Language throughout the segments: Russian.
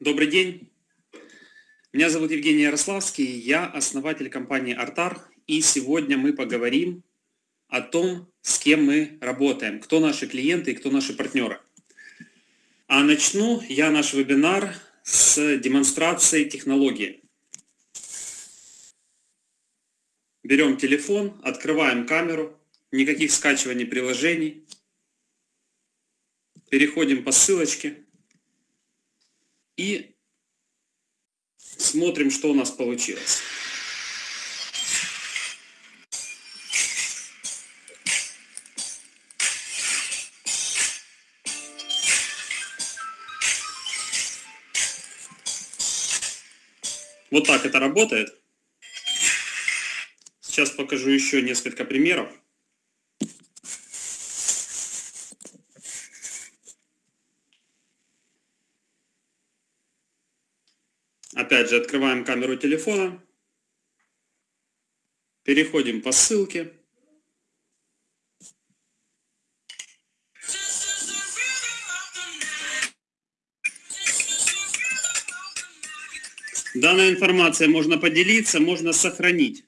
Добрый день. Меня зовут Евгений Ярославский, я основатель компании Артар, и сегодня мы поговорим о том, с кем мы работаем, кто наши клиенты и кто наши партнеры. А начну я наш вебинар с демонстрации технологии. Берем телефон, открываем камеру, никаких скачиваний приложений, переходим по ссылочке и смотрим, что у нас получилось. Вот так это работает. Сейчас покажу еще несколько примеров. Опять же, открываем камеру телефона, переходим по ссылке. Данная информация можно поделиться, можно сохранить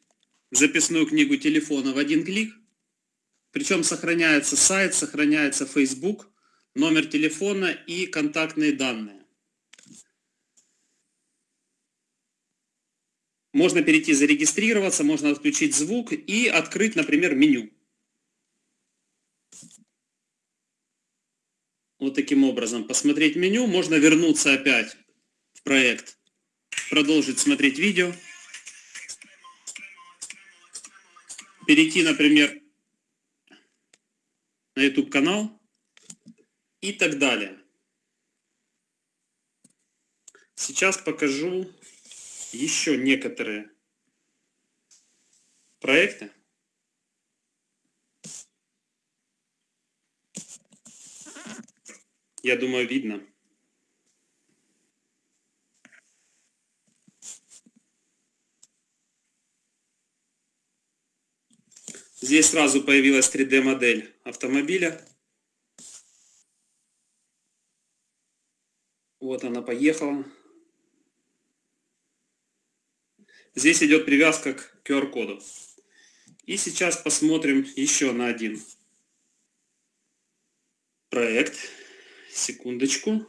записную книгу телефона в один клик. Причем сохраняется сайт, сохраняется Facebook, номер телефона и контактные данные. Можно перейти зарегистрироваться, можно отключить звук и открыть, например, меню. Вот таким образом посмотреть меню. Можно вернуться опять в проект, продолжить смотреть видео. Перейти, например, на YouTube канал и так далее. Сейчас покажу еще некоторые проекты. Я думаю, видно. Здесь сразу появилась 3D-модель автомобиля. Вот она поехала. Здесь идет привязка к QR-коду. И сейчас посмотрим еще на один проект. Секундочку.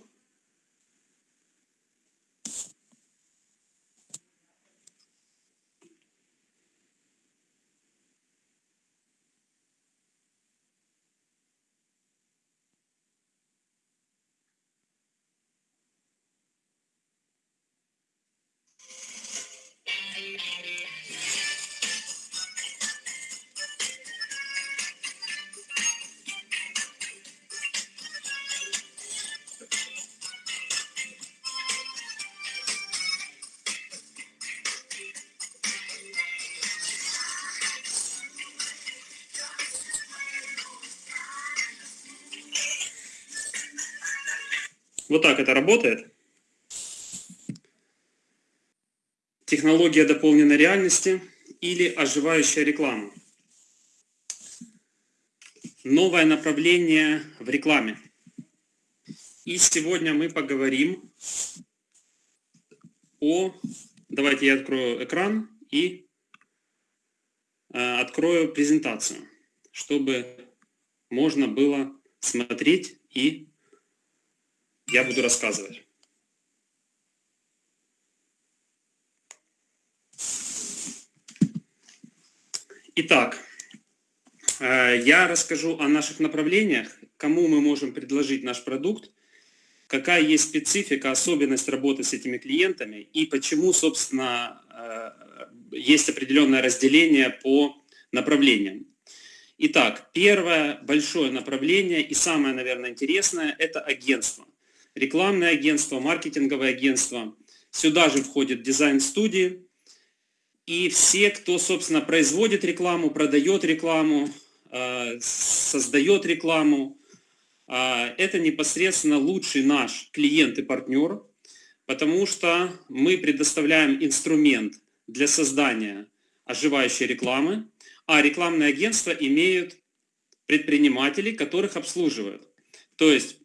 Вот так это работает. Технология дополненной реальности или оживающая реклама. Новое направление в рекламе. И сегодня мы поговорим о... Давайте я открою экран и э, открою презентацию, чтобы можно было смотреть и я буду рассказывать. Итак, э, я расскажу о наших направлениях, кому мы можем предложить наш продукт, какая есть специфика, особенность работы с этими клиентами и почему, собственно, э, есть определенное разделение по направлениям. Итак, первое большое направление и самое, наверное, интересное – это агентство рекламное агентство, маркетинговое агентство. Сюда же входит дизайн-студии. И все, кто, собственно, производит рекламу, продает рекламу, э, создает рекламу, э, это непосредственно лучший наш клиент и партнер, потому что мы предоставляем инструмент для создания оживающей рекламы, а рекламные агентства имеют предпринимателей, которых обслуживают. То есть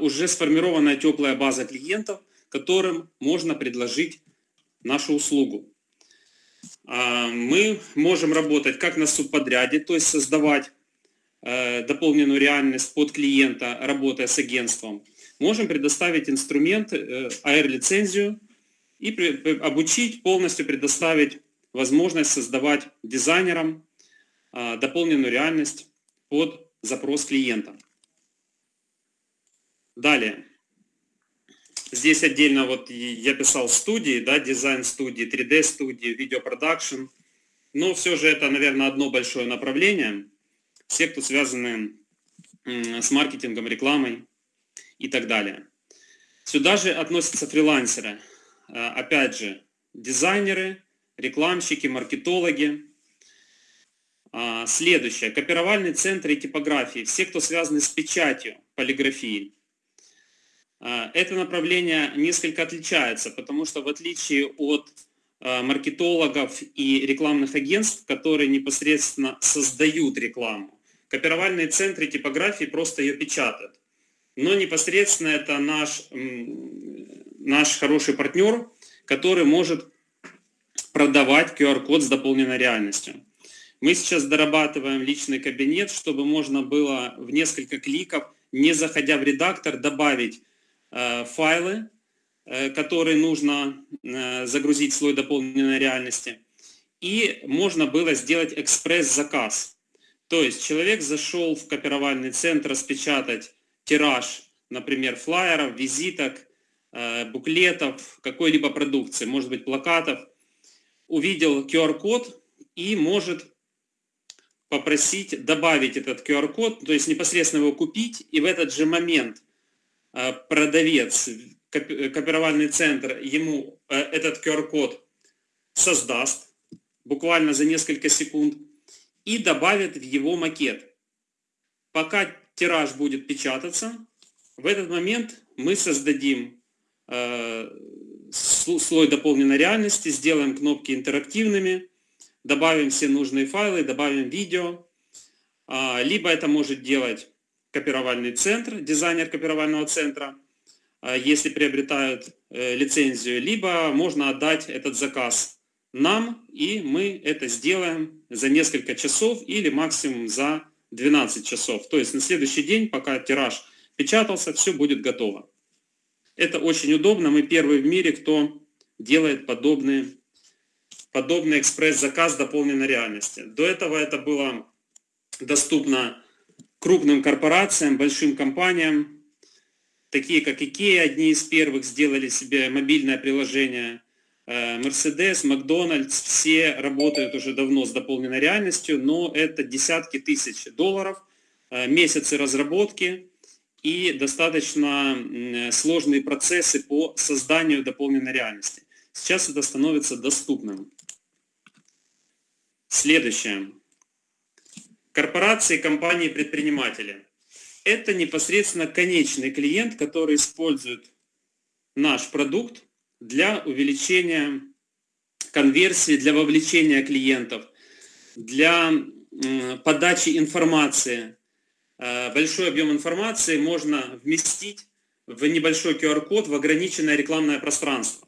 уже сформированная теплая база клиентов, которым можно предложить нашу услугу. А, мы можем работать как на субподряде, то есть создавать э, дополненную реальность под клиента, работая с агентством. Можем предоставить инструмент, AR-лицензию, и обучить, полностью предоставить возможность создавать дизайнерам а, дополненную реальность под запрос клиента. Далее. Здесь отдельно вот я писал студии, да, дизайн студии, 3D студии, видеопродакшн. Но все же это, наверное, одно большое направление. Все, кто связаны с маркетингом, рекламой и так далее. Сюда же относятся фрилансеры. А, опять же, дизайнеры, рекламщики, маркетологи. А, следующее. Копировальный центр и типографии. Все, кто связаны с печатью, полиграфией. А, это направление несколько отличается, потому что в отличие от маркетологов и рекламных агентств, которые непосредственно создают рекламу, копировальные центры типографии просто ее печатают. Но непосредственно это наш наш хороший партнер, который может продавать QR-код с дополненной реальностью. Мы сейчас дорабатываем личный кабинет, чтобы можно было в несколько кликов, не заходя в редактор, добавить файлы, э, которые нужно э, загрузить в слой дополненной реальности. И можно было сделать экспресс-заказ. То есть человек зашел в копировальный центр распечатать тираж, например, флайеров, визиток, Э, буклетов, какой-либо продукции, может быть плакатов, увидел QR-код и может попросить добавить этот QR-код, то есть непосредственно его купить, и в этот же момент э, продавец, копировальный центр ему э, этот QR-код создаст буквально за несколько секунд и добавит в его макет. Пока тираж будет печататься, в этот момент мы создадим Э, слой дополненной реальности, сделаем кнопки интерактивными, добавим все нужные файлы, добавим видео. А, либо это может делать копировальный центр, дизайнер копировального центра, а, если приобретают э, лицензию, либо можно отдать этот заказ нам, и мы это сделаем за несколько часов или максимум за 12 часов. То есть на следующий день, пока тираж печатался, все будет готово. Это очень удобно. Мы первые в мире, кто делает подобный, подобный экспресс-заказ дополненной реальности. До этого это было доступно крупным корпорациям, большим компаниям, такие как IKEA, одни из первых сделали себе мобильное приложение, э, Mercedes, Макдональдс, все работают уже давно с дополненной реальностью, но это десятки тысяч долларов, э, месяцы разработки, и достаточно сложные процессы по созданию дополненной реальности. Сейчас это становится доступным. Следующее. Корпорации, компании, предприниматели. Это непосредственно конечный клиент, который использует наш продукт для увеличения конверсии, для вовлечения клиентов, для подачи информации Э, большой объем информации можно вместить в небольшой QR-код в ограниченное рекламное пространство.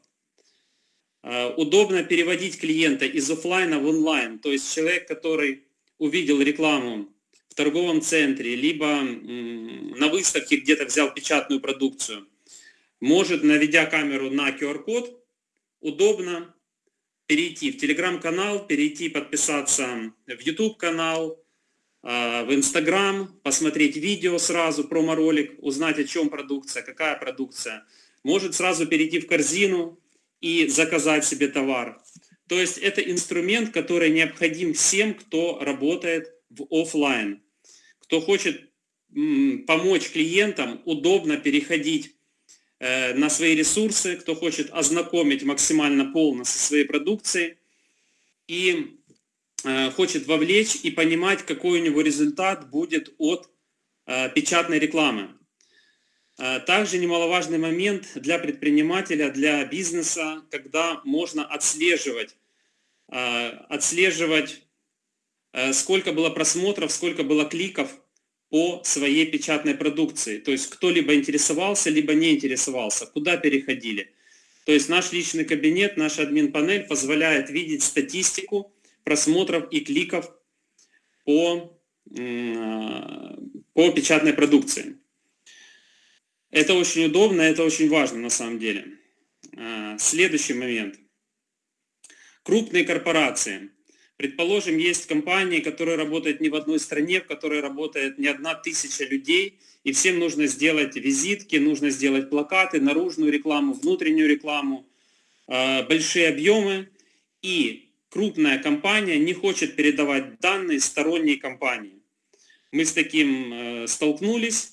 Э, удобно переводить клиента из офлайна в онлайн, то есть человек, который увидел рекламу в торговом центре, либо на выставке где-то взял печатную продукцию, может, наведя камеру на QR-код, удобно перейти в телеграм-канал, перейти подписаться в YouTube-канал, а, в Инстаграм, посмотреть видео сразу, промо-ролик, узнать, о чем продукция, какая продукция. Может сразу перейти в корзину и заказать себе товар. То есть это инструмент, который необходим всем, кто работает в офлайн. Кто хочет помочь клиентам удобно переходить э, на свои ресурсы, кто хочет ознакомить максимально полно со своей продукцией. И Э, хочет вовлечь и понимать, какой у него результат будет от э, печатной рекламы. Э, также немаловажный момент для предпринимателя, для бизнеса, когда можно отслеживать, отслеживать, сколько было просмотров, сколько было кликов по своей печатной продукции. То есть кто либо интересовался, либо не интересовался, куда переходили – То есть наш личный кабинет, наш админ-панель позволяет видеть статистику просмотров и кликов по, по печатной продукции. Это очень удобно, это очень важно на самом деле. А, следующий момент. Крупные корпорации. Предположим, есть компании, которые работают не в одной стране, в которой работает не одна тысяча людей, и всем нужно сделать визитки, нужно сделать плакаты, наружную рекламу, внутреннюю рекламу, а, большие объемы, и крупная компания не хочет передавать данные сторонней компании. Мы с таким э, столкнулись,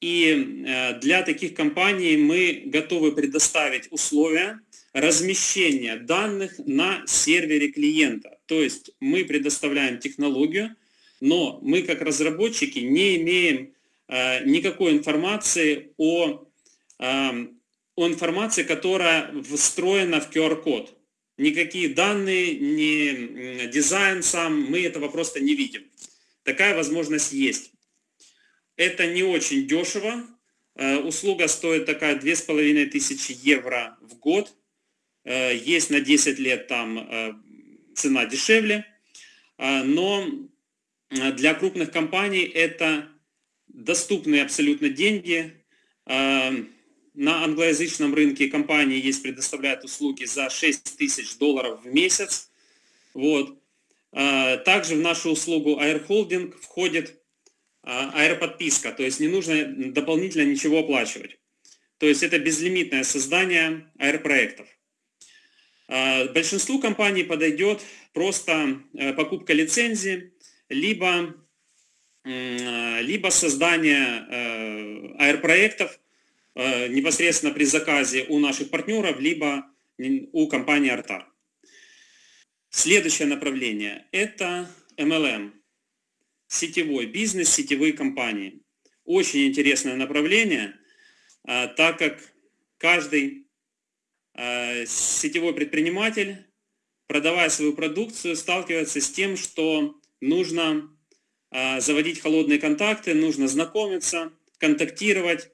и э, для таких компаний мы готовы предоставить условия размещения данных на сервере клиента. То есть мы предоставляем технологию, но мы как разработчики не имеем э, никакой информации о, э, о информации, которая встроена в QR-код. Никакие данные, ни дизайн сам, мы этого просто не видим. Такая возможность есть. Это не очень дешево. Э, услуга стоит такая 2500 евро в год. Э, есть на 10 лет там э, цена дешевле. Но для крупных компаний это доступные абсолютно деньги. На англоязычном рынке компании есть, предоставляют услуги за 6 тысяч долларов в месяц. Вот. Также в нашу услугу Air Holding входит аэроподписка, то есть не нужно дополнительно ничего оплачивать. То есть это безлимитное создание аэропроектов. А, большинству компаний подойдет просто э, покупка лицензии, либо, либо создание э, аэропроектов э, непосредственно при заказе у наших партнеров, либо у компании Artar. Следующее направление – это MLM сетевой бизнес, сетевые компании. Очень интересное направление, а, так как каждый а, сетевой предприниматель, продавая свою продукцию, сталкивается с тем, что нужно а, заводить холодные контакты, нужно знакомиться, контактировать,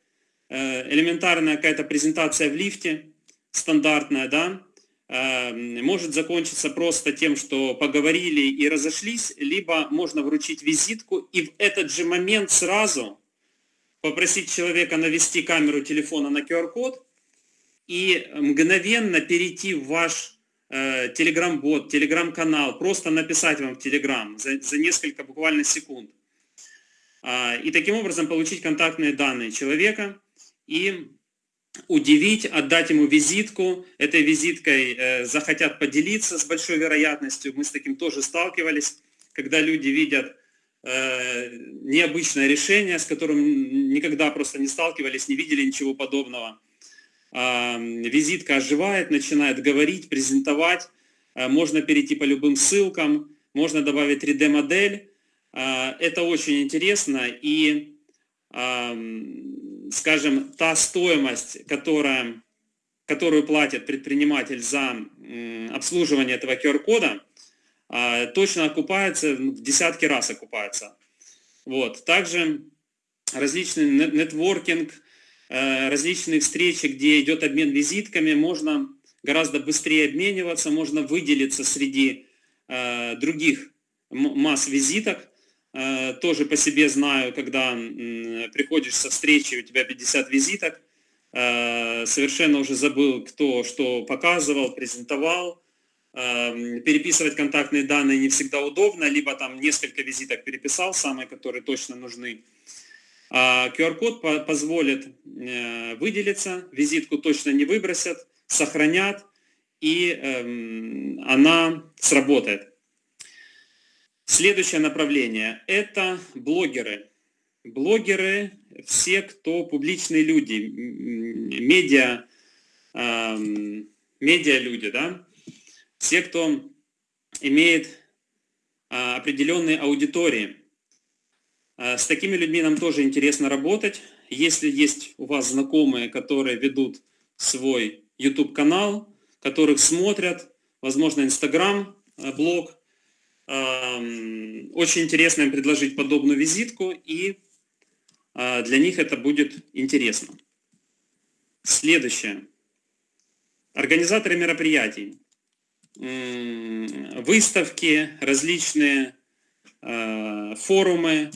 элементарная какая-то презентация в лифте, стандартная, да, может закончиться просто тем, что поговорили и разошлись, либо можно вручить визитку и в этот же момент сразу попросить человека навести камеру телефона на QR-код и мгновенно перейти в ваш э, телеграм-бот, телеграм-канал, просто написать вам в телеграм за, за несколько буквально секунд. Э, и таким образом получить контактные данные человека и удивить, отдать ему визитку, этой визиткой э, захотят поделиться с большой вероятностью. Мы с таким тоже сталкивались, когда люди видят э, необычное решение, с которым никогда просто не сталкивались, не видели ничего подобного. Э, визитка оживает, начинает говорить, презентовать, э, можно перейти по любым ссылкам, можно добавить 3D-модель. Э, это очень интересно и скажем, та стоимость, которая, которую платит предприниматель за обслуживание этого QR-кода, а, точно окупается, в десятки раз окупается. Вот. Также различный нетворкинг, э, различные встречи, где идет обмен визитками, можно гораздо быстрее обмениваться, можно выделиться среди э, других масс визиток, тоже по себе знаю, когда приходишь со встречи, у тебя 50 визиток, э, совершенно уже забыл, кто что показывал, презентовал. Эм, переписывать контактные данные не всегда удобно, либо там несколько визиток переписал, самые, которые точно нужны. А QR-код позволит э, выделиться, визитку точно не выбросят, сохранят, и эм, она сработает. Следующее направление – это блогеры. Блогеры – все, кто публичные люди, медиа, э, медиа люди, да? все, кто имеет э, определенные аудитории. Э, с такими людьми нам тоже интересно работать. Если есть у вас знакомые, которые ведут свой YouTube-канал, которых смотрят, возможно, Instagram-блог, э, очень интересно им предложить подобную визитку, и а, для них это будет интересно. Следующее. организаторы мероприятий, выставки, различные э, форумы,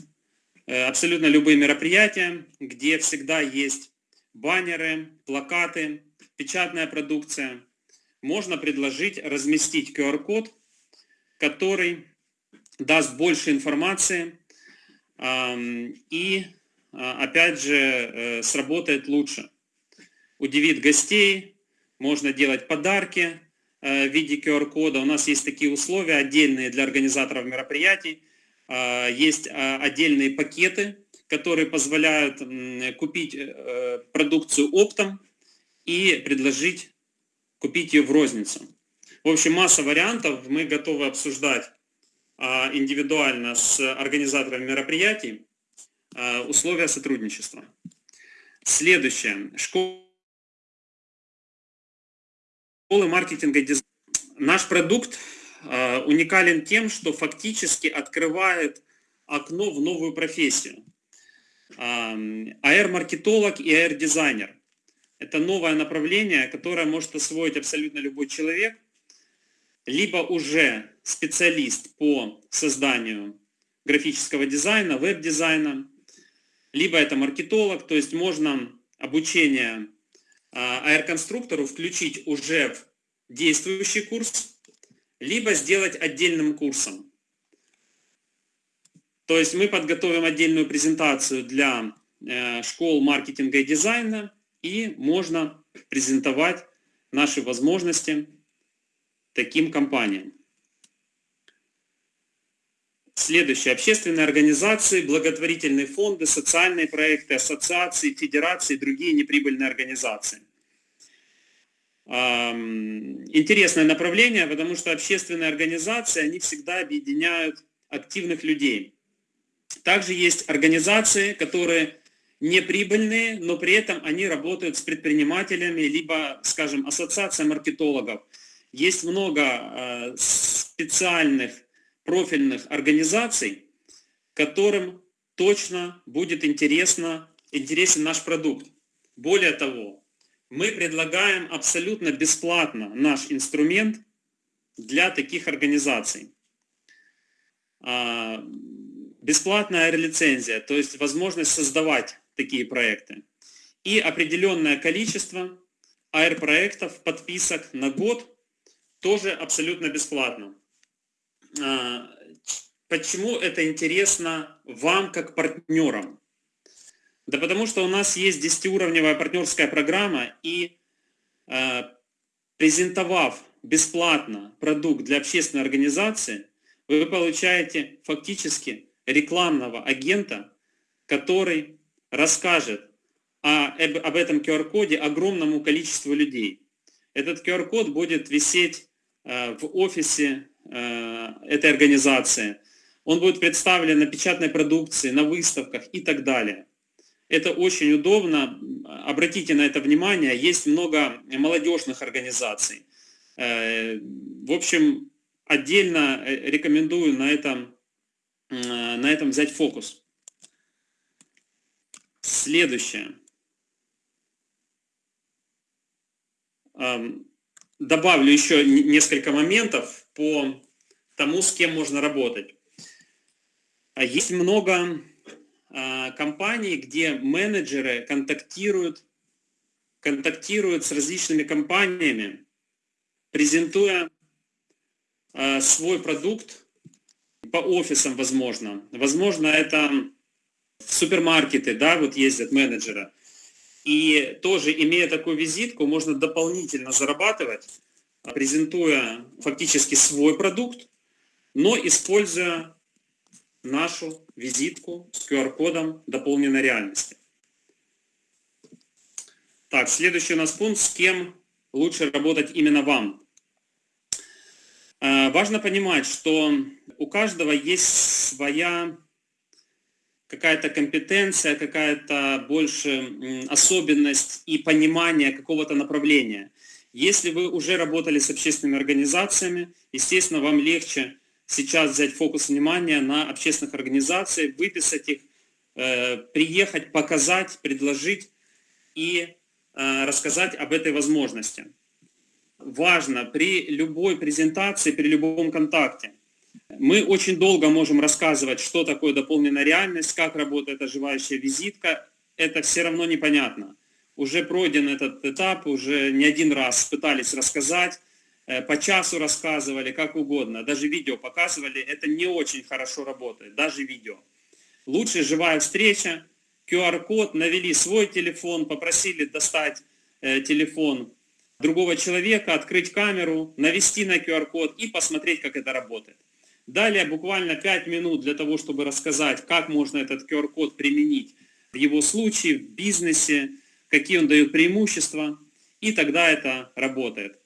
э, абсолютно любые мероприятия, где всегда есть баннеры, плакаты, печатная продукция. Можно предложить разместить QR-код, который даст больше информации и, а, опять же, э, сработает лучше. Удивит гостей, можно делать подарки э, в виде QR-кода. У нас есть такие условия отдельные для организаторов мероприятий. А, есть а, отдельные пакеты, которые позволяют купить э, продукцию оптом и предложить купить ее в розницу. В общем, масса вариантов мы готовы обсуждать а, индивидуально с организаторами мероприятий условия сотрудничества. Следующее. Школы маркетинга. Наш продукт э, уникален тем, что фактически открывает окно в новую профессию. AR-маркетолог и AR-дизайнер. Это новое направление, которое может освоить абсолютно любой человек, либо уже специалист по созданию графического дизайна, веб-дизайна, либо это маркетолог, то есть можно обучение AR-конструктору включить уже в действующий курс, либо сделать отдельным курсом. То есть мы подготовим отдельную презентацию для э, школ маркетинга и дизайна, и можно презентовать наши возможности таким компаниям. Следующее. Общественные организации, благотворительные фонды, социальные проекты, ассоциации, федерации и другие неприбыльные организации. Интересное направление, потому что общественные организации, они всегда объединяют активных людей. Также есть организации, которые неприбыльные, но при этом они работают с предпринимателями, либо, скажем, ассоциация маркетологов. Есть много а, специальных профильных организаций, которым точно будет интересно, интересен наш продукт. Более того, мы предлагаем абсолютно бесплатно наш инструмент для таких организаций. А, бесплатная лицензия, то есть возможность создавать такие проекты. И определенное количество AR-проектов, подписок на год тоже абсолютно бесплатно. А, почему это интересно вам как партнерам? Да потому что у нас есть 10-уровневая партнерская программа, и э, презентовав бесплатно продукт для общественной организации, вы получаете фактически рекламного агента, который расскажет об этом QR-коде огромному количеству людей. Этот QR-код будет висеть в офисе Э, этой организации. Он будет представлен на печатной продукции, на выставках и так далее. Это очень удобно. Обратите на это внимание. Есть много молодежных организаций. Э, в общем, отдельно э, рекомендую на этом, на этом взять фокус. Следующее. Добавлю еще несколько моментов по тому, с кем можно работать. А есть много а, компаний, где менеджеры контактируют, контактируют с различными компаниями, презентуя а, свой продукт по офисам, возможно. Возможно, это супермаркеты, да, вот ездят менеджеры. И тоже, имея такую визитку, можно дополнительно зарабатывать, презентуя фактически свой продукт, но используя нашу визитку с QR-кодом дополненной реальности. Так, следующий у нас пункт, с кем лучше работать именно вам. Э, важно понимать, что у каждого есть своя какая-то компетенция, какая-то больше особенность и понимание какого-то направления. Если вы уже работали с общественными организациями, естественно, вам легче сейчас взять фокус внимания на общественных организациях, выписать их, э, приехать, показать, предложить и э, рассказать об этой возможности. важно при любой презентации, при любом контакте. Мы очень долго можем рассказывать, что такое дополненная реальность, как работает оживающая визитка. Это все равно непонятно. Уже пройден этот этап, уже не один раз пытались рассказать, э, по часу рассказывали, как угодно, даже видео показывали. Это не очень хорошо работает, даже видео. Лучше живая встреча, QR-код, навели свой телефон, попросили достать э, телефон другого человека, открыть камеру, навести на QR-код и посмотреть, как это работает. Далее буквально 5 минут для того, чтобы рассказать, как можно этот QR-код применить в его случае, в бизнесе, какие он дает преимущества, и тогда это работает.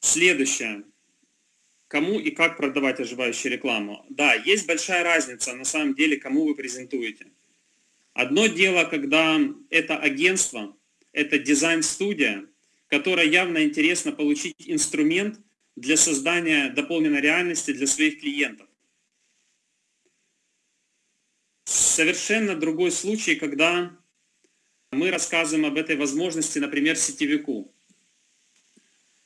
Следующее. Кому и как продавать оживающую рекламу? Да, есть большая разница на самом деле, кому вы презентуете. Одно дело, когда это агентство, это дизайн-студия, которая явно интересно получить инструмент для создания дополненной реальности для своих клиентов. Совершенно другой случай, когда мы рассказываем об этой возможности, например, сетевику.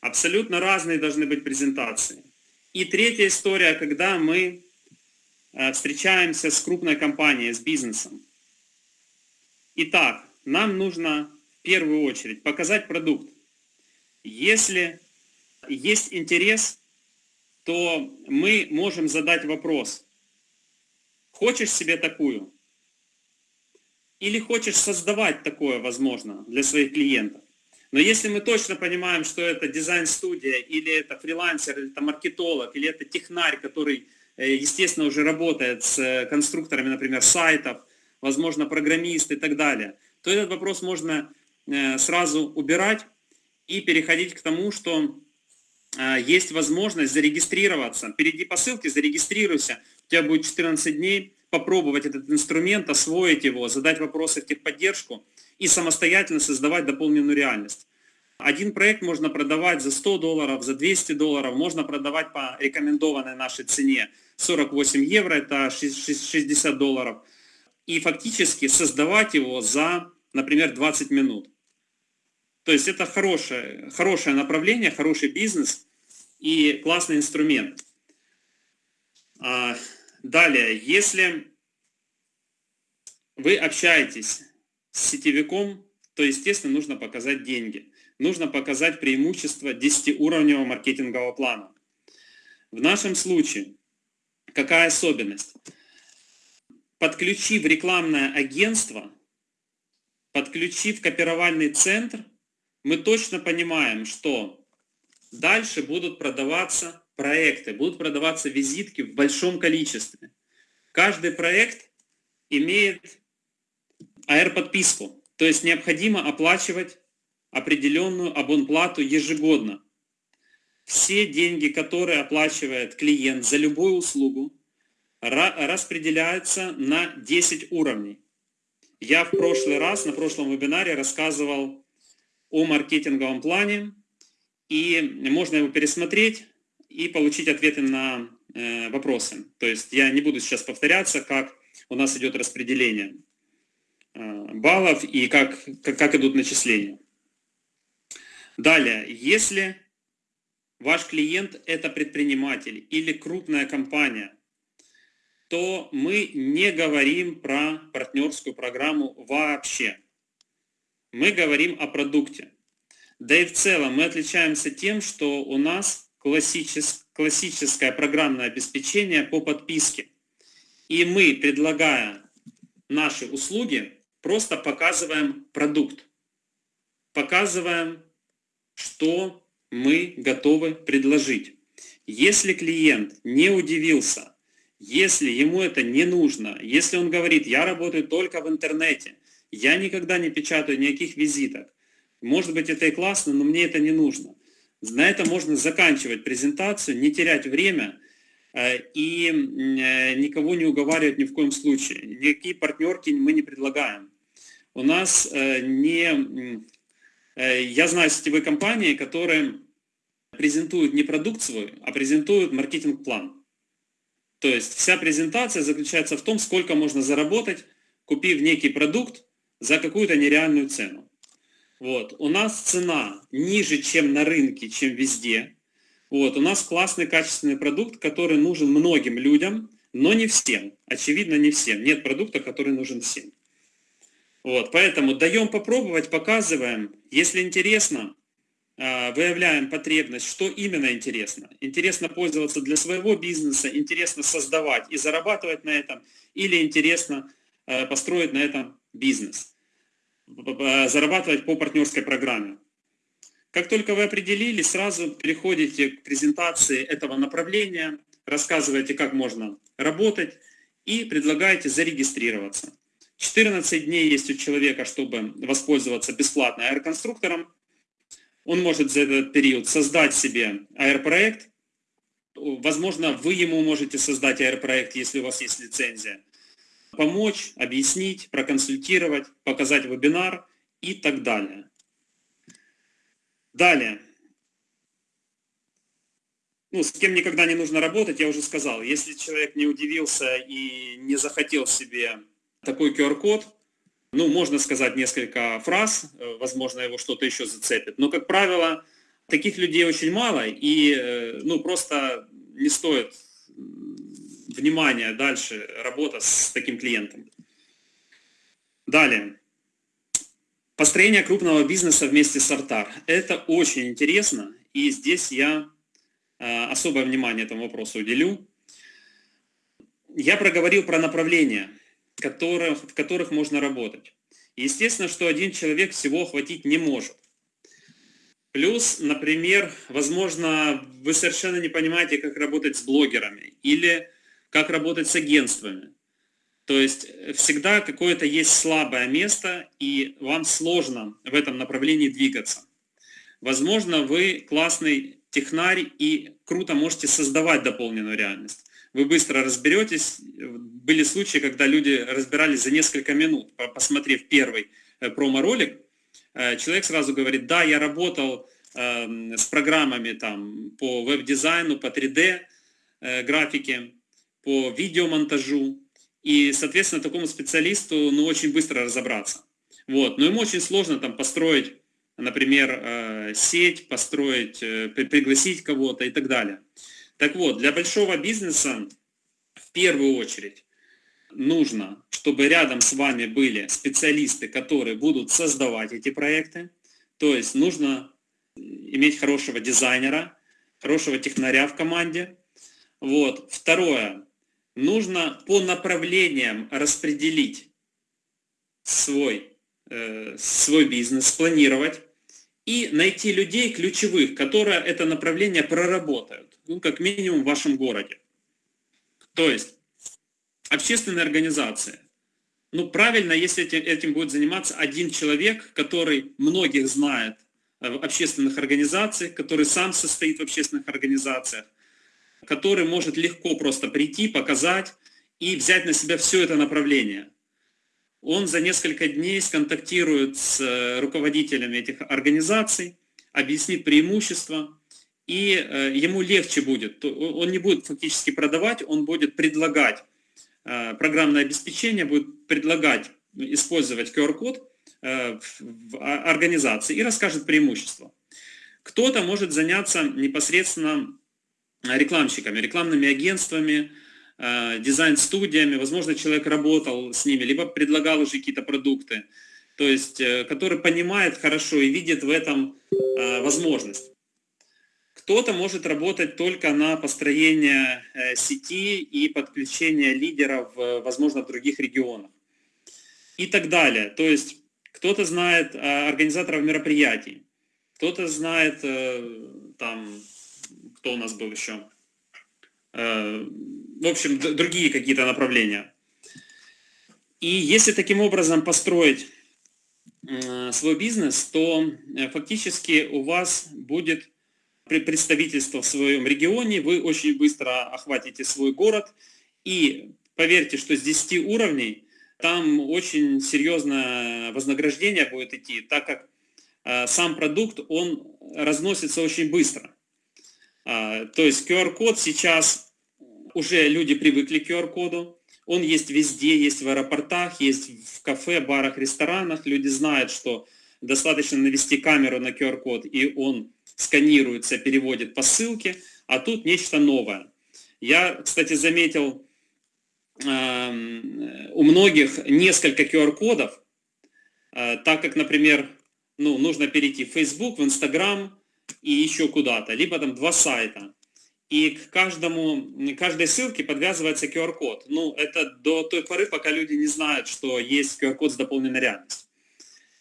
Абсолютно разные должны быть презентации. И третья история, когда мы э, встречаемся с крупной компанией, с бизнесом. Итак, нам нужно в первую очередь показать продукт. Если есть интерес, то мы можем задать вопрос. Хочешь себе такую? Или хочешь создавать такое, возможно, для своих клиентов? Но если мы точно понимаем, что это дизайн-студия, или это фрилансер, или это маркетолог, или это технарь, который, э, естественно, уже работает с э, конструкторами, например, сайтов, возможно, программист и так далее, то этот вопрос можно э, сразу убирать и переходить к тому, что есть возможность зарегистрироваться. Перейди по ссылке, зарегистрируйся, у тебя будет 14 дней, попробовать этот инструмент, освоить его, задать вопросы в техподдержку и самостоятельно создавать дополненную реальность. Один проект можно продавать за 100 долларов, за 200 долларов, можно продавать по рекомендованной нашей цене 48 евро, это 60 долларов. И фактически создавать его за, например, 20 минут. То есть это хорошее, хорошее направление, хороший бизнес и классный инструмент. А, далее, если вы общаетесь с сетевиком, то, естественно, нужно показать деньги. Нужно показать преимущество 10-уровневого маркетингового плана. В нашем случае, какая особенность? Подключив рекламное агентство, подключив копировальный центр, мы точно понимаем, что дальше будут продаваться проекты, будут продаваться визитки в большом количестве. Каждый проект имеет AR-подписку, то есть необходимо оплачивать определенную абонплату ежегодно. Все деньги, которые оплачивает клиент за любую услугу, распределяются на 10 уровней. Я в прошлый раз, на прошлом вебинаре рассказывал о маркетинговом плане, и можно его пересмотреть и получить ответы на э, вопросы. То есть я не буду сейчас повторяться, как у нас идет распределение. Э, баллов и как, как, как идут начисления. Далее, если ваш клиент это предприниматель или крупная компания, то мы не говорим про партнерскую программу вообще. Мы говорим о продукте. Да и в целом мы отличаемся тем, что у нас классическое, классическое программное обеспечение по подписке. И мы, предлагая наши услуги, просто показываем продукт, показываем, что мы готовы предложить. Если клиент не удивился, если ему это не нужно, если он говорит, я работаю только в интернете, я никогда не печатаю никаких визиток, может быть это и классно, но мне это не нужно. На это можно заканчивать презентацию, не терять время э, и э, никого не уговаривать ни в коем случае. Никакие партнерки мы не предлагаем у нас э, не... Я знаю сетевые компании, которые презентуют не продукт свой, а презентуют маркетинг-план. То есть вся презентация заключается в том, сколько можно заработать, купив некий продукт за какую-то нереальную цену. Вот. У нас цена ниже, чем на рынке, чем везде. Вот. У нас классный, качественный продукт, который нужен многим людям, но не всем. Очевидно, не всем. Нет продукта, который нужен всем. Вот. Поэтому даем попробовать, показываем. Если интересно, а, выявляем потребность, что именно интересно. Интересно пользоваться для своего бизнеса, интересно создавать и зарабатывать на этом, или интересно а, построить на этом бизнес зарабатывать по партнерской программе. Как только вы определили, сразу переходите к презентации этого направления, рассказываете, как можно работать и предлагаете зарегистрироваться. 14 дней есть у человека, чтобы воспользоваться бесплатно аэроконструктором. Он может за этот период создать себе аэропроект. Возможно, вы ему можете создать аэропроект, если у вас есть лицензия помочь, объяснить, проконсультировать, показать вебинар и так далее. Далее. Ну, с кем никогда не нужно работать, я уже сказал. Если человек не удивился и не захотел себе такой QR-код, ну, можно сказать несколько фраз, э, возможно, его что-то еще зацепит. Но, как правило, таких людей очень мало, и, э, ну, просто не стоит внимание, дальше работа с таким клиентом. Далее. Построение крупного бизнеса вместе с Артар. Это очень интересно, и здесь я э, особое внимание этому вопросу уделю. Я проговорил про направления, которые, в которых можно работать. Естественно, что один человек всего охватить не может. Плюс, например, возможно, вы совершенно не понимаете, как работать с блогерами или как работать с агентствами. То есть э, всегда какое-то есть слабое место, и вам сложно в этом направлении двигаться. Возможно, вы классный технарь и круто можете создавать дополненную реальность. Вы быстро разберетесь. Были случаи, когда люди разбирались за несколько минут, посмотрев первый э, промо-ролик. Э, человек сразу говорит, да, я работал эм, с программами там, по веб-дизайну, по 3D графике, по видеомонтажу. И, соответственно, такому специалисту ну, очень быстро разобраться. Вот. Но ему очень сложно там построить, например, э, сеть, построить, э, пригласить кого-то и так далее. Так вот, для большого бизнеса в первую очередь нужно, чтобы рядом с вами были специалисты, которые будут создавать эти проекты. То есть нужно иметь хорошего дизайнера, хорошего технаря в команде. Вот. Второе нужно по направлениям распределить свой, э, свой бизнес, спланировать и найти людей ключевых, которые это направление проработают, ну, как минимум в вашем городе. То есть общественная организация. Ну, правильно, если этим, этим будет заниматься один человек, который многих знает в общественных организациях, который сам состоит в общественных организациях, который может легко просто прийти, показать и взять на себя все это направление. Он за несколько дней сконтактирует с э, руководителями этих организаций, объяснит преимущества, и э, ему легче будет. Он не будет фактически продавать, он будет предлагать э, программное обеспечение, будет предлагать использовать QR-код в организации и расскажет преимущества. Кто-то может заняться непосредственно рекламщиками, рекламными агентствами, э, дизайн-студиями, возможно, человек работал с ними, либо предлагал уже какие-то продукты, то есть, э, который понимает хорошо и видит в этом э, возможность. Кто-то может работать только на построение сети и подключение лидеров, возможно, в других регионах. И так далее. То есть кто-то знает организаторов мероприятий, кто-то знает там кто у нас был еще? Э, в общем, другие какие-то направления. И если таким образом построить э, свой бизнес, то э, фактически у вас будет представительство в своем регионе, вы очень быстро охватите свой город, и поверьте, что с 10 уровней там очень серьезное вознаграждение будет идти, так как сам продукт, он разносится очень быстро. А, то есть QR-код сейчас, уже люди привыкли к QR-коду, он есть везде, есть в аэропортах, есть в кафе, барах, ресторанах. Люди знают, что достаточно навести камеру на QR-код, и он сканируется, переводит по ссылке, а тут нечто новое. Я, кстати, заметил э, у многих несколько QR-кодов, э, так как, например, ну, нужно перейти в Facebook, в Instagram и еще куда-то, либо там два сайта. И к каждому, каждой ссылке подвязывается QR-код. Ну, это до той поры, пока люди не знают, что есть QR-код с дополненной реальностью.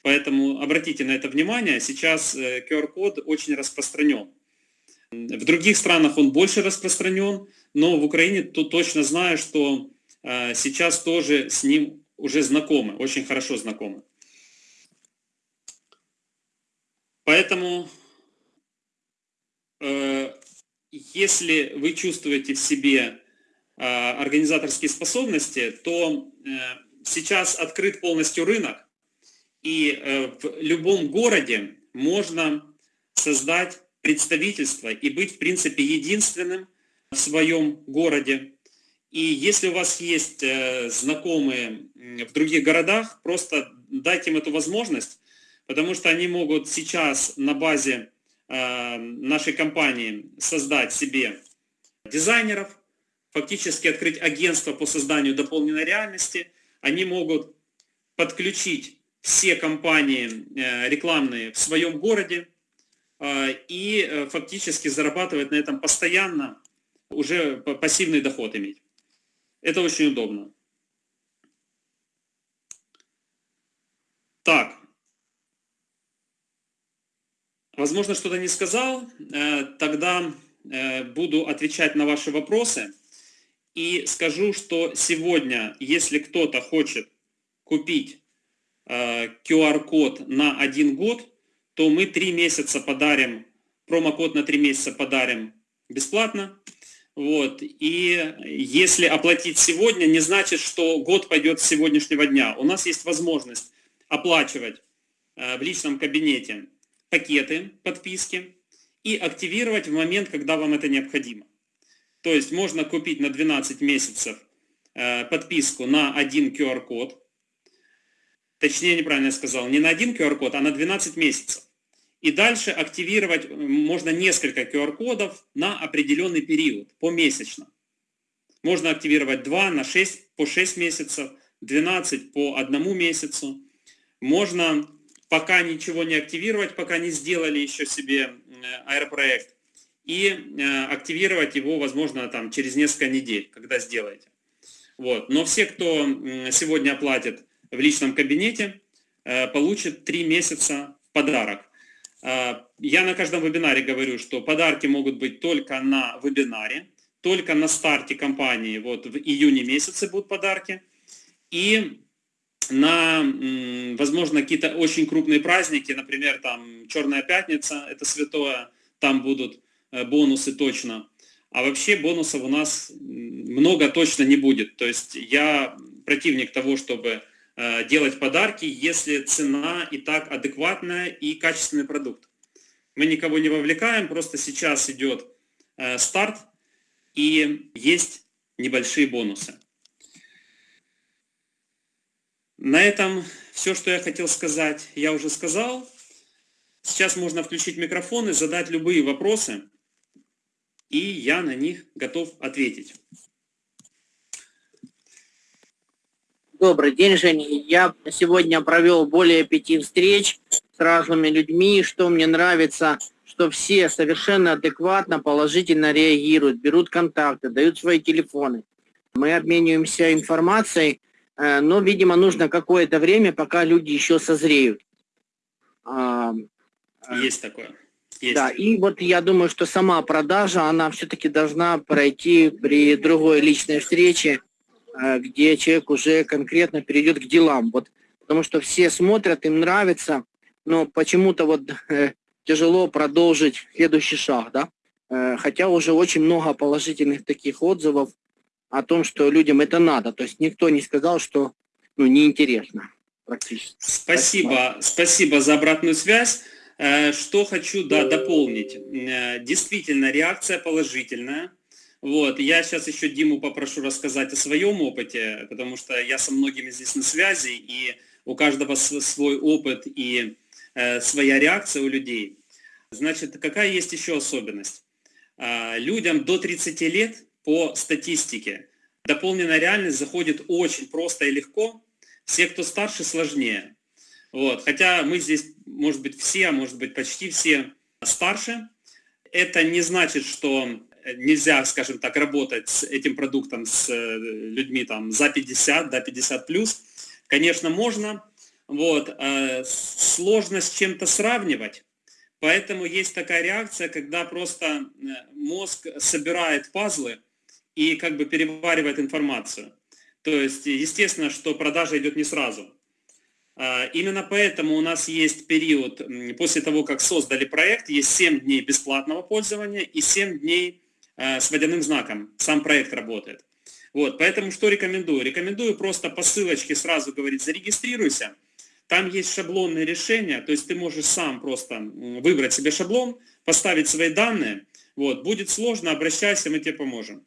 Поэтому обратите на это внимание. Сейчас QR-код э, очень распространен. В других странах он больше распространен, но в Украине то точно знаю, что э, сейчас тоже с ним уже знакомы, очень хорошо знакомы. Поэтому, если вы чувствуете в себе организаторские способности, то сейчас открыт полностью рынок, и в любом городе можно создать представительство и быть, в принципе, единственным в своем городе. И если у вас есть э, знакомые в других городах, просто дайте им эту возможность, потому что они могут сейчас на базе э, нашей компании создать себе дизайнеров, фактически открыть агентство по созданию дополненной реальности. Они могут подключить все компании э, рекламные в своем городе, а, и э, фактически зарабатывать на этом постоянно, уже пассивный доход иметь. Это очень удобно. Так. Возможно, что-то не сказал. Э, тогда э, буду отвечать на ваши вопросы. И скажу, что сегодня, если кто-то хочет купить QR-код на один год, то мы три месяца подарим, промокод на три месяца подарим бесплатно. Вот. И если оплатить сегодня, не значит, что год пойдет с сегодняшнего дня. У нас есть возможность оплачивать э, в личном кабинете пакеты подписки и активировать в момент, когда вам это необходимо. То есть можно купить на 12 месяцев э, подписку на один QR-код, точнее неправильно сказал, не на один QR-код, а на 12 месяцев. И дальше активировать можно несколько QR-кодов на определенный период, помесячно. Можно активировать 2 на 6, по 6 месяцев, 12 по одному месяцу. Можно пока ничего не активировать, пока не сделали еще себе аэропроект, и э, активировать его, возможно, там, через несколько недель, когда сделаете. Вот. Но все, кто сегодня оплатит в личном кабинете, э, получат 3 месяца подарок. Я на каждом вебинаре говорю, что подарки могут быть только на вебинаре, только на старте компании, вот в июне месяце будут подарки, и на, возможно, какие-то очень крупные праздники, например, там Черная Пятница, это святое, там будут э, бонусы точно. А вообще бонусов у нас много точно не будет. То есть я противник того, чтобы Э, делать подарки, если цена и так адекватная и качественный продукт. Мы никого не вовлекаем, просто сейчас идет э, старт и есть небольшие бонусы. На этом все, что я хотел сказать, я уже сказал. Сейчас можно включить микрофон и задать любые вопросы, и я на них готов ответить. Добрый день, Женя. Я сегодня провел более пяти встреч с разными людьми. Что мне нравится, что все совершенно адекватно, положительно реагируют, берут контакты, дают свои телефоны. Мы обмениваемся информацией, но, видимо, нужно какое-то время, пока люди еще созреют. А, Есть такое. Есть. Да, и вот я думаю, что сама продажа, она все-таки должна пройти при другой личной встрече, Э, где человек уже конкретно перейдет к делам. Вот, потому что все смотрят, им нравится, но почему-то вот э, тяжело продолжить следующий шаг, да. Э, хотя уже очень много положительных таких отзывов о том, что людям это надо. То есть никто не сказал, что ну, неинтересно практически. Спасибо, спасибо за обратную связь. Э, что хочу да, дополнить. Действительно, реакция положительная вот, я сейчас еще Диму попрошу рассказать о своем опыте, потому что я со многими здесь на связи, и у каждого свой опыт и э, своя реакция у людей. Значит, какая есть еще особенность? Э, людям до 30 лет по статистике дополненная реальность заходит очень просто и легко. Все, кто старше, сложнее. Вот. Хотя мы здесь, может быть, все, а может быть, почти все старше. Это не значит, что нельзя, скажем так, работать с этим продуктом с э, людьми там за 50, до 50 плюс. Конечно, можно. Вот. Э, сложно с чем-то сравнивать. Поэтому есть такая реакция, когда просто э, мозг собирает пазлы и как бы переваривает информацию. То есть, естественно, что продажа идет не сразу. А, именно поэтому у нас есть период, после того, как создали проект, есть 7 дней бесплатного пользования и 7 дней а, с водяным знаком. Сам проект работает. Вот, поэтому что рекомендую? Рекомендую просто по ссылочке сразу говорить «зарегистрируйся». Там есть шаблонные решения, то есть ты можешь сам просто выбрать себе шаблон, поставить свои данные. Вот, будет сложно, обращайся, мы тебе поможем.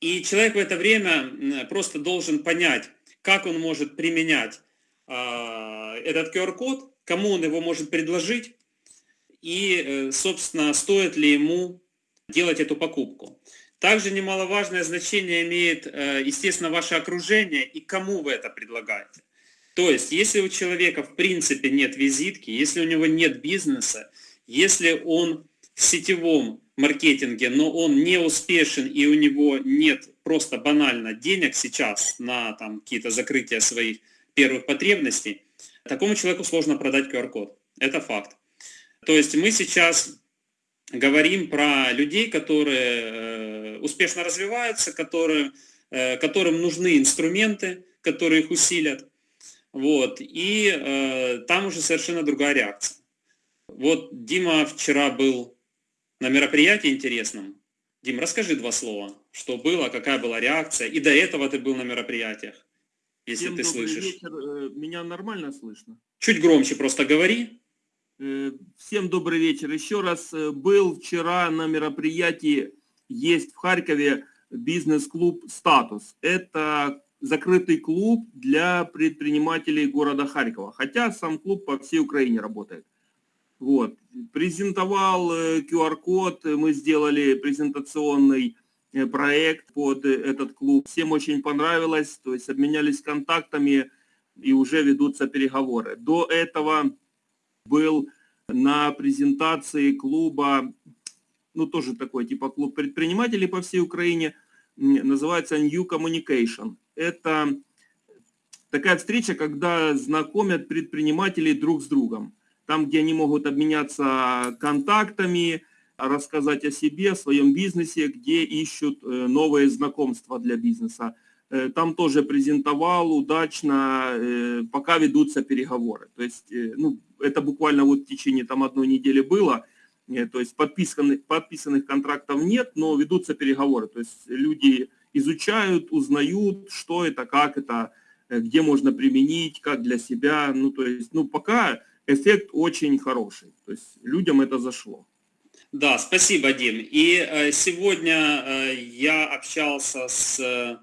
И человек в это время просто должен понять, как он может применять а, этот QR-код, кому он его может предложить и, э, собственно, стоит ли ему делать эту покупку. Также немаловажное значение имеет, э, естественно, ваше окружение и кому вы это предлагаете. То есть, если у человека в принципе нет визитки, если у него нет бизнеса, если он в сетевом маркетинге, но он не успешен и у него нет просто банально денег сейчас на там, какие-то закрытия своих первых потребностей, такому человеку сложно продать QR-код. Это факт. То есть мы сейчас говорим про людей, которые э, успешно развиваются, которые, э, которым нужны инструменты, которые их усилят. Вот. И э, там уже совершенно другая реакция. Вот Дима вчера был на мероприятии интересном. Дим, расскажи два слова, что было, какая была реакция. И до этого ты был на мероприятиях, если Всем ты слышишь. Вечер. Э, меня нормально слышно? Чуть громче просто говори. Э, всем добрый вечер. Еще раз э, был вчера на мероприятии, есть в Харькове бизнес-клуб «Статус». Это закрытый клуб для предпринимателей города Харькова. Хотя сам клуб по всей Украине работает. Вот. Презентовал QR-код, э, мы сделали презентационный э, проект под э, этот клуб. Всем очень понравилось, то есть обменялись контактами и уже ведутся переговоры. До этого был на презентации клуба, ну тоже такой типа клуб предпринимателей по всей Украине, называется New Communication. Это такая встреча, когда знакомят предпринимателей друг с другом там, где они могут обменяться контактами, рассказать о себе, о своем бизнесе, где ищут э, новые знакомства для бизнеса. Э, там тоже презентовал удачно, э, пока ведутся переговоры. То есть, ну, это буквально вот в течение там одной недели было. То есть подписанных, подписанных контрактов нет, но ведутся переговоры. То есть люди изучают, узнают, что это, как это, где можно применить, как для себя. Ну, то есть, ну, пока эффект очень хороший. То есть людям это зашло. Да, спасибо, Дим. И э, сегодня э, я общался с э,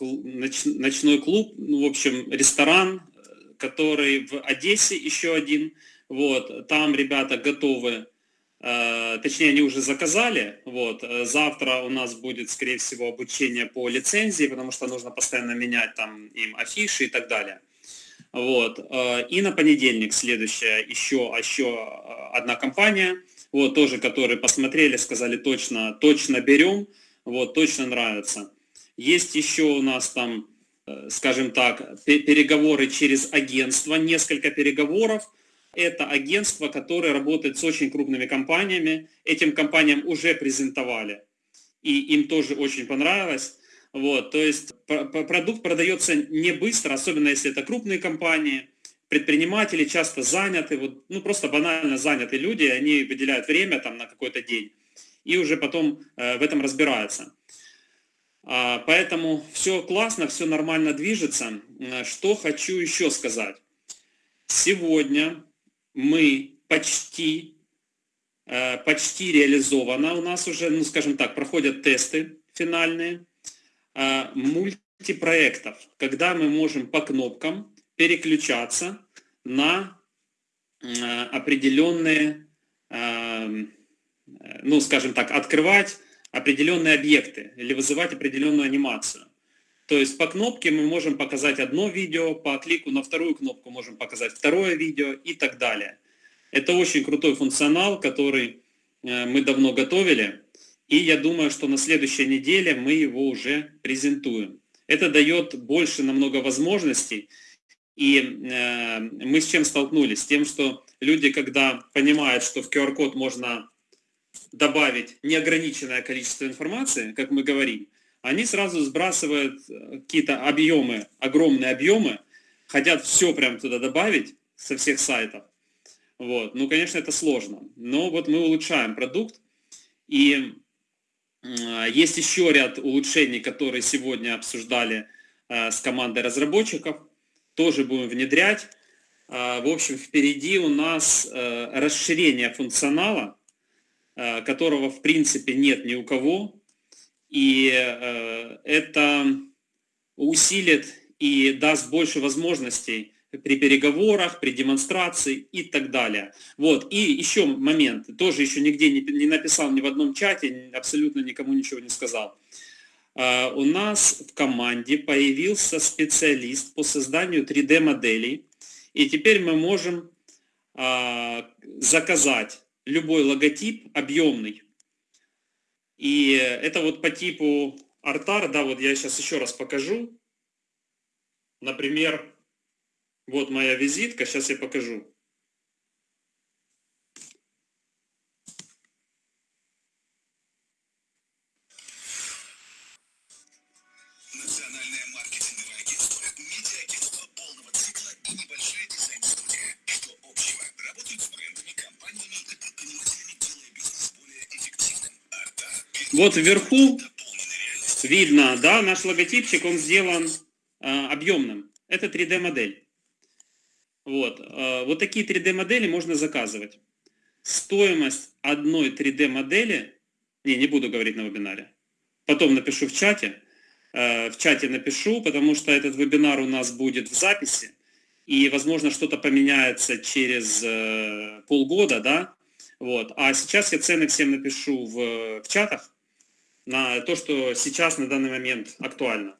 ноч, ночной клуб, ну, в общем, ресторан, который в Одессе еще один. Вот, там ребята готовы, точнее, они уже заказали. Вот, завтра у нас будет, скорее всего, обучение по лицензии, потому что нужно постоянно менять там им афиши и так далее. Вот. Э, и на понедельник следующая еще, еще э, одна компания, вот, тоже, которые посмотрели, сказали точно, точно берем, вот, точно нравится. Есть еще у нас там, э, скажем так, переговоры через агентство, несколько переговоров. Это агентство, которое работает с очень крупными компаниями. Этим компаниям уже презентовали, и им тоже очень понравилось. Вот, то есть продукт продается не быстро, особенно если это крупные компании, предприниматели часто заняты, вот, ну просто банально заняты люди, они выделяют время там на какой-то день и уже потом э, в этом разбираются. А, поэтому все классно, все нормально движется. Что хочу еще сказать. Сегодня мы почти, э, почти реализовано, у нас уже, ну скажем так, проходят тесты финальные мультипроектов, когда мы можем по кнопкам переключаться на э, определенные, э, ну, скажем так, открывать определенные объекты или вызывать определенную анимацию. То есть по кнопке мы можем показать одно видео, по клику на вторую кнопку можем показать второе видео и так далее. Это очень крутой функционал, который э, мы давно готовили, и я думаю, что на следующей неделе мы его уже презентуем. Это дает больше намного возможностей, и э, мы с чем столкнулись? С тем, что люди, когда понимают, что в QR-код можно добавить неограниченное количество информации, как мы говорим, они сразу сбрасывают э, какие-то объемы, огромные объемы, хотят все прям туда добавить со всех сайтов. Вот. Ну, конечно, это сложно. Но вот мы улучшаем продукт. И есть еще ряд улучшений, которые сегодня обсуждали э, с командой разработчиков. Тоже будем внедрять. Э, в общем, впереди у нас расширение функционала, которого в принципе нет ни у кого. И это усилит и даст больше возможностей при переговорах, при демонстрации и так далее. Вот. И еще момент, тоже еще нигде не, не написал ни в одном чате, абсолютно никому ничего не сказал. Uh, у нас в команде появился специалист по созданию 3D-моделей, и теперь мы можем uh, заказать любой логотип объемный, и это вот по типу артар, да, вот я сейчас еще раз покажу. Например, вот моя визитка, сейчас я покажу. Вот вверху видно, да, наш логотипчик, он сделан э, объемным. Это 3D-модель. Вот. Э, вот такие 3D-модели можно заказывать. Стоимость одной 3D-модели, не, не буду говорить на вебинаре, потом напишу в чате, э, в чате напишу, потому что этот вебинар у нас будет в записи, и, возможно, что-то поменяется через э, полгода, да, вот. А сейчас я цены всем напишу в, в чатах, на то, что сейчас на данный момент актуально.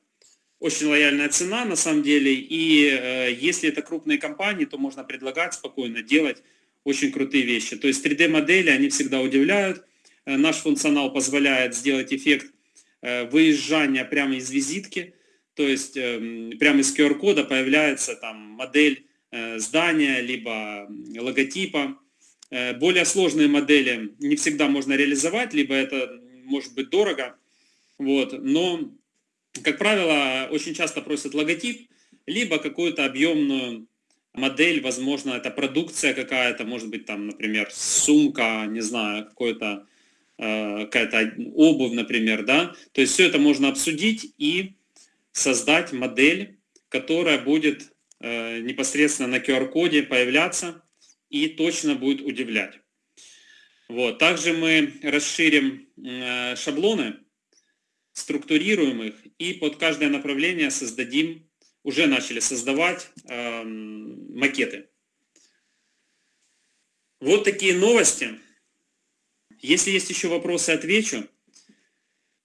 Очень лояльная цена на самом деле, и э, если это крупные компании, то можно предлагать спокойно делать очень крутые вещи. То есть 3D-модели, они всегда удивляют. Э, наш функционал позволяет сделать эффект э, выезжания прямо из визитки, то есть э, прямо из QR-кода появляется там модель э, здания, либо логотипа. Э, более сложные модели не всегда можно реализовать, либо это может быть дорого, вот, но, как правило, очень часто просят логотип, либо какую-то объемную модель, возможно, это продукция какая-то, может быть, там, например, сумка, не знаю, какой-то э, какая-то обувь, например, да, то есть все это можно обсудить и создать модель, которая будет э, непосредственно на QR-коде появляться и точно будет удивлять. Вот. Также мы расширим э, шаблоны, структурируем их и под каждое направление создадим, уже начали создавать э, макеты. Вот такие новости. Если есть еще вопросы, отвечу.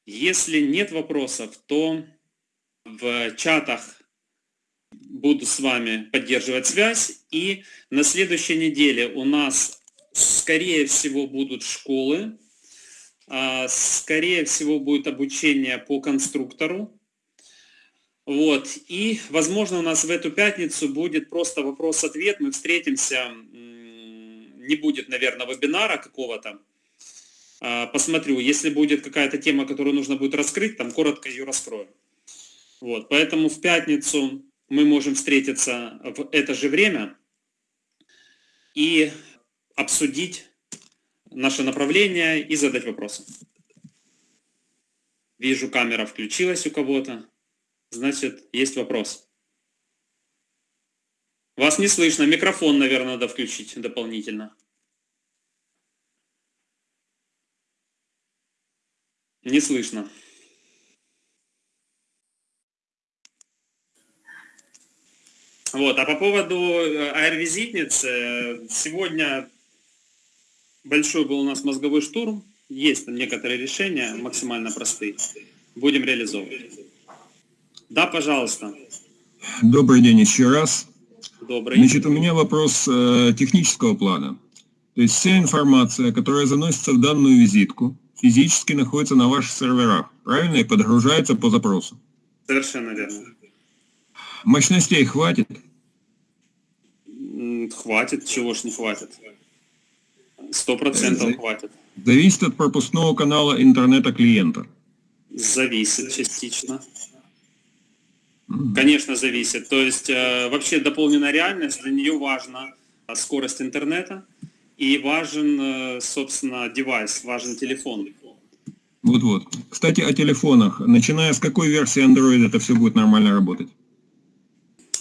Если нет вопросов, то в чатах буду с вами поддерживать связь. И на следующей неделе у нас скорее всего, будут школы, скорее всего, будет обучение по конструктору. Вот. И, возможно, у нас в эту пятницу будет просто вопрос-ответ. Мы встретимся, не будет, наверное, вебинара какого-то. А, посмотрю, если будет какая-то тема, которую нужно будет раскрыть, там коротко ее раскрою. Вот. Поэтому в пятницу мы можем встретиться в это же время. И обсудить наше направление и задать вопросы. Вижу, камера включилась у кого-то. Значит, есть вопрос. Вас не слышно. Микрофон, наверное, надо включить дополнительно. Не слышно. Вот. А по поводу э, AR-визитниц, э, сегодня большой был у нас мозговой штурм, есть там некоторые решения, максимально простые, будем реализовывать. Да, пожалуйста. Добрый день еще раз. Добрый. Значит, у меня вопрос э, технического плана. То есть вся информация, которая заносится в данную визитку, физически находится на ваших серверах, правильно? И подгружается по запросу. Совершенно верно. Мощностей хватит? Хватит, чего ж не хватит. Сто процентов Э, хватит. Зависит от пропускного канала интернета клиента. Зависит частично. Конечно, зависит. То есть э, вообще дополненная реальность, для нее важна а, скорость интернета и важен, э, собственно, девайс, важен телефон. Вот-вот. Кстати, о телефонах. Начиная с какой версии Android это все будет нормально работать?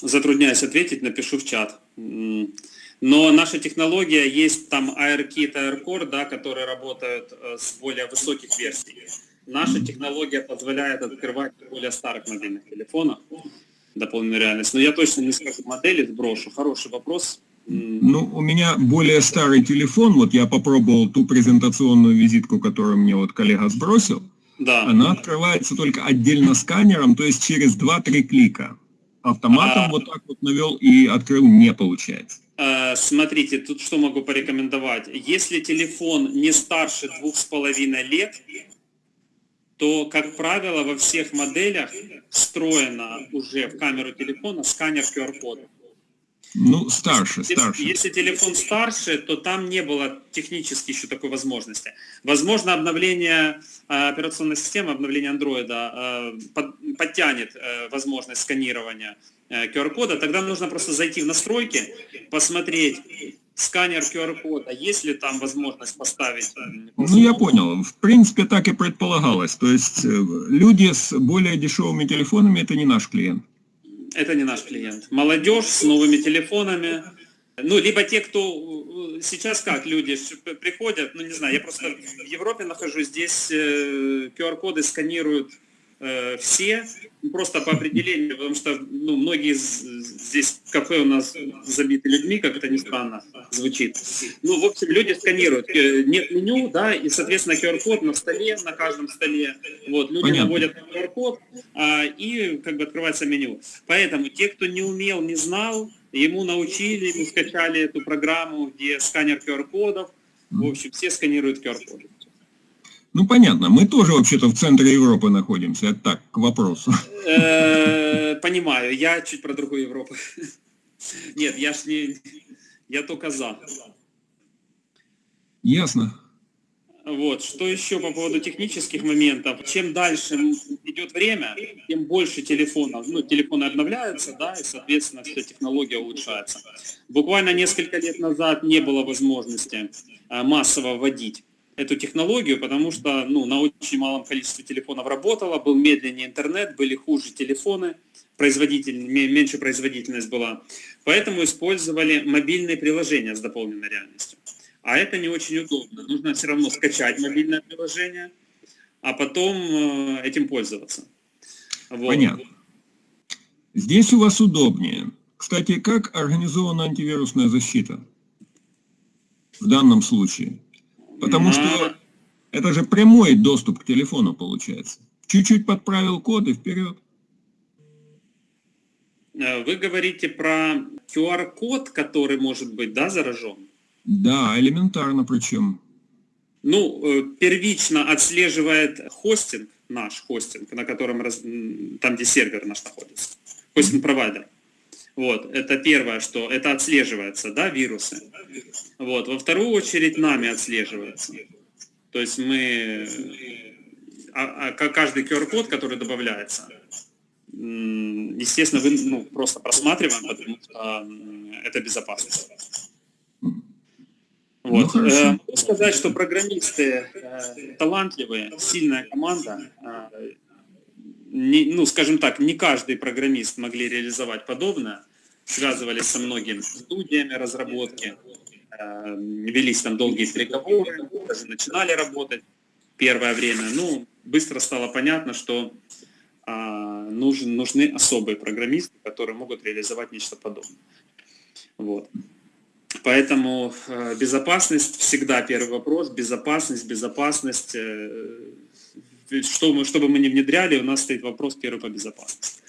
Затрудняюсь ответить, напишу в чат. Но наша технология, есть там AirKit, AirCore, да, которые работают э, с более высоких версий. Наша технология позволяет открывать более старых мобильных телефонах дополненную реальность. Но я точно не скажу модели, сброшу. Хороший вопрос. Ну, у меня более старый телефон, вот я попробовал ту презентационную визитку, которую мне вот коллега сбросил, Да. она открывается только отдельно сканером, то есть через 2-3 клика. Автоматом А. вот так вот навел и открыл не получается. Э, Смотрите, тут что могу порекомендовать. Если телефон не старше двух с половиной лет, то, как правило, во всех моделях встроено уже в камеру телефона сканер QR-кода. Ну, старше, Если, старше. если телефон старше, то там не было технически еще такой возможности. Возможно, обновление э, операционной системы, обновление андроида э, под- подтянет возможность сканирования QR-кода. Тогда нужно просто зайти в настройки, посмотреть сканер QR-кода, есть ли там возможность поставить. э, Ну, я понял. В принципе, так и предполагалось. То есть э, люди с более дешевыми телефонами – это не наш клиент. Это не наш клиент. Молодежь с новыми телефонами. Ну, либо те, кто э, сейчас как люди приходят, ну не знаю, я просто в Европе нахожусь, здесь э, QR-коды сканируют э, все, просто по определению, потому что ну, многие здесь кафе у нас забиты людьми, как это ни странно звучит. Ну, в общем, люди сканируют. Э, Нет меню, да, и, соответственно, QR-код на столе, на каждом столе. Вот, люди Понятно. наводят на QR-код, а, и как бы открывается меню. Поэтому те, кто не умел, не знал, ему научили, ему скачали эту программу, где сканер QR-кодов. В общем, все сканируют QR-коды. Ну, понятно. Мы тоже вообще-то в центре Европы находимся. Это так, к вопросу. Э, Понимаю, я чуть про другую Европу. Нет, я ж не... Я только за. Ясно. Вот, что еще по поводу технических моментов. Чем дальше идет время, тем больше телефонов, ну, телефоны обновляются, да, и, соответственно, вся технология улучшается. Буквально несколько лет назад не было возможности а, массово вводить эту технологию, потому что, ну, на очень малом количестве телефонов работало, был медленнее интернет, были хуже телефоны, производитель, ме- меньше производительность была. Поэтому использовали мобильные приложения с дополненной реальностью. А это не очень удобно. Нужно все равно скачать мобильное приложение, а потом э, этим пользоваться. Вот. Понятно. Здесь у вас удобнее. Кстати, как организована антивирусная защита в данном случае? Потому что это же прямой доступ к телефону получается. Чуть-чуть подправил код и вперед. Э, Вы говорите про QR-код, который может быть да, заражен. Да, элементарно причем. Ну, э, первично отслеживает хостинг, наш хостинг, на котором, там, где сервер наш находится, хостинг-провайдер. Вот, это первое, что это отслеживается, да, вирусы. Вот, во вторую очередь нами отслеживается. То есть мы, а, а ка- каждый QR-код, который добавляется, естественно, вы ну, просто просматриваем, потому что это безопасность. Ну, Вот. Э, Могу сказать, что программисты э, талантливые, сильная команда. э, не- ну, скажем так, не каждый программист могли реализовать подобное. Связывались со многими студиями разработки, э, велись там долгие переговоры, даже начинали работать первое время. Ну, быстро стало понятно, что а, нужен, нужны особые программисты, которые могут реализовать нечто подобное. Вот. Поэтому э, безопасность всегда первый вопрос. Безопасность, безопасность. Э, что мы, что бы мы ни внедряли, у нас стоит вопрос первый по безопасности.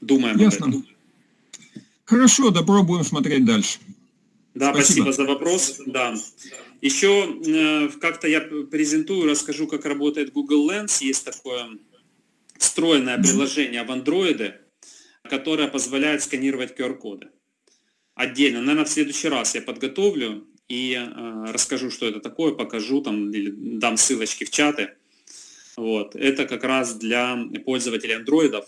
Думаем Ясно. об этом. Хорошо, допробуем смотреть дальше. Да, Спасибо. спасибо, за вопрос. Да. Еще э, как-то я презентую, расскажу, как работает Google Lens. Есть такое встроенное приложение в Android, которое позволяет сканировать QR-коды. Отдельно. Наверное, в следующий раз я подготовлю и э, расскажу, что это такое, покажу там, или дам ссылочки в чаты. Вот. Это как раз для пользователей андроидов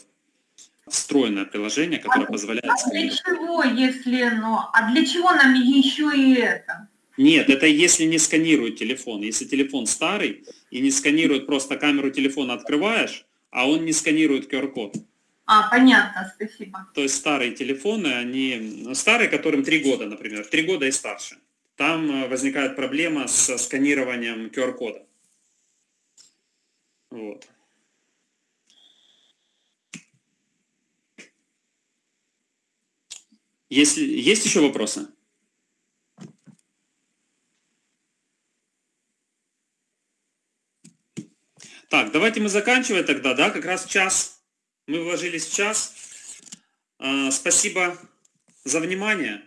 встроенное приложение, которое позволяет А для чего, если, ну, а для чего нам еще и это? Нет, это если не сканирует телефон. Если телефон старый и не сканирует, просто камеру телефона открываешь, а он не сканирует QR-код. А, понятно, спасибо. То есть старые телефоны, они, ну, старые, которым 3 года, например, 3 года и старше. Там э, возникает проблема с сканированием QR-кода. Вот. Если, есть еще вопросы? Так, давайте мы заканчивать тогда, да, как раз час. Мы вложились в час. А, Спасибо за внимание.